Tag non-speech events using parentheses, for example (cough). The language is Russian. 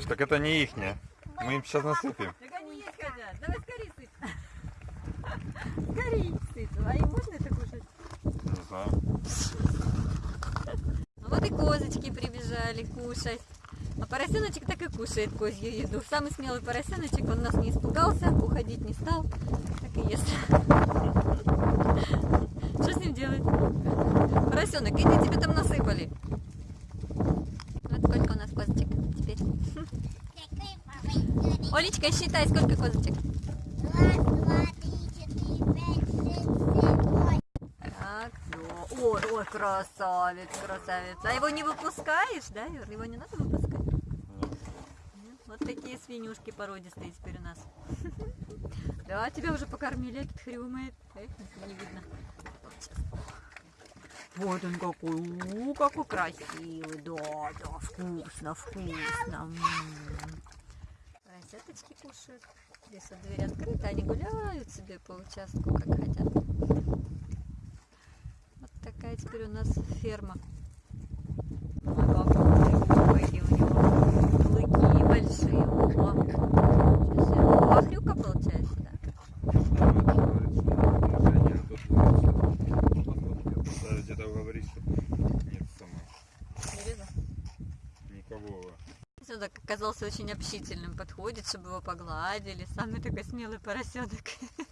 Ксюш, так это не ихняя. Мы им сейчас насыпем. Так они есть хотят. Давай скорее сыпь. Скорее сыпь. А им можно это кушать? Не знаю. Ну вот и козочки прибежали кушать. А поросеночек так и кушает козью еду. Самый смелый поросеночек, он нас не испугался, уходить не стал, так и ест. Что с ним делать? Поросенок, иди, тебе там насыпали. Вот сколько у нас козочек теперь. Олечка, считай, сколько козочек. Так, да. Ой, ой, красавец, красавец. А его не выпускаешь, да, Юр? Его не надо выпускать? Нет? Вот такие свинюшки породистые теперь у нас. (laughs) Да, тебя уже покормили, этот хрюмает. Не видно. Вот он какой, у, какой красивый, да, да, вкусно, вкусно. М. Поросяточки кушают. Здесь вот дверь открыта, они гуляют себе по участку, как хотят. Вот такая теперь у нас ферма. Так оказался очень общительным, подходит, чтобы его погладили. Самый такой смелый поросенок. (laughs)